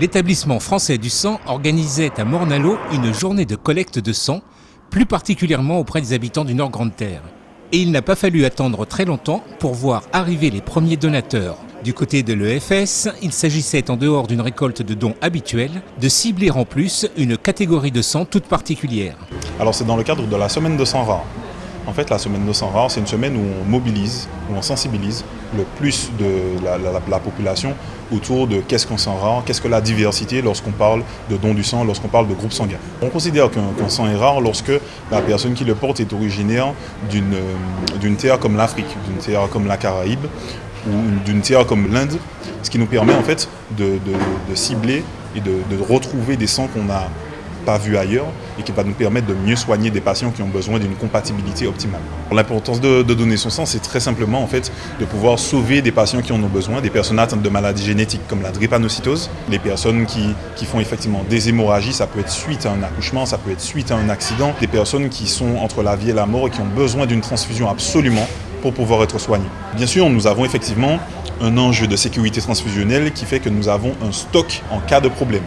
L'établissement français du sang organisait à Mornalo une journée de collecte de sang, plus particulièrement auprès des habitants du Nord Grande Terre. Et il n'a pas fallu attendre très longtemps pour voir arriver les premiers donateurs. Du côté de l'EFS, il s'agissait en dehors d'une récolte de dons habituelle, de cibler en plus une catégorie de sang toute particulière. Alors c'est dans le cadre de la semaine de sang rare. En fait, la semaine de sang rare, c'est une semaine où on mobilise, où on sensibilise le plus de la, population autour de qu'est-ce qu'un sang rare, qu'est-ce que la diversité lorsqu'on parle de don du sang, lorsqu'on parle de groupe sanguin. On considère qu'un sang est rare lorsque la personne qui le porte est originaire d'une terre comme l'Afrique, d'une terre comme la Caraïbe ou d'une terre comme l'Inde, ce qui nous permet en fait de, cibler et de retrouver des sangs qu'on a pas vu ailleurs et qui va nous permettre de mieux soigner des patients qui ont besoin d'une compatibilité optimale. L'importance de, donner son sang, c'est très simplement en fait de pouvoir sauver des patients qui en ont besoin, des personnes atteintes de maladies génétiques comme la drépanocytose, les personnes qui, qui font effectivement des hémorragies, ça peut être suite à un accouchement, ça peut être suite à un accident, des personnes qui sont entre la vie et la mort et qui ont besoin d'une transfusion absolument pour pouvoir être soignées. Bien sûr, nous avons effectivement un enjeu de sécurité transfusionnelle qui fait que nous avons un stock en cas de problème.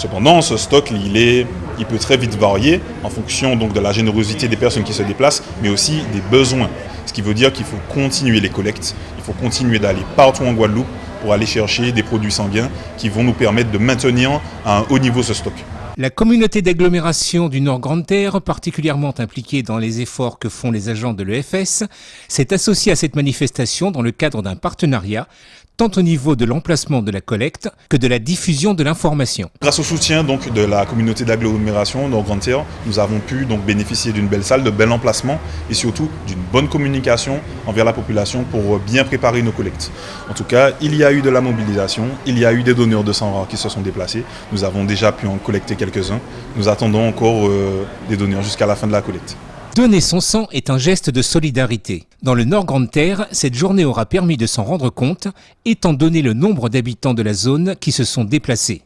Cependant, ce stock, il, peut très vite varier en fonction de la générosité des personnes qui se déplacent, mais aussi des besoins. Ce qui veut dire qu'il faut continuer les collectes, il faut continuer d'aller partout en Guadeloupe pour aller chercher des produits sanguins qui vont nous permettre de maintenir à un haut niveau ce stock. La communauté d'agglomération du Nord Grande Terre, particulièrement impliquée dans les efforts que font les agents de l'EFS, s'est associée à cette manifestation dans le cadre d'un partenariat tant au niveau de l'emplacement de la collecte que de la diffusion de l'information. Grâce au soutien donc, de la communauté d'agglomération Nord Grande Terre, nous avons pu donc, bénéficier d'une belle salle, de bel emplacement et surtout d'une bonne communication envers la population pour bien préparer nos collectes. En tout cas, il y a eu de la mobilisation, il y a eu des donneurs de sang qui se sont déplacés. Nous avons déjà pu en collecter quelques-uns. Nous attendons encore euh, des donneurs jusqu'à la fin de la collecte. Donner son sang est un geste de solidarité. Dans le Nord Grande Terre, cette journée aura permis de s'en rendre compte, étant donné le nombre d'habitants de la zone qui se sont déplacés.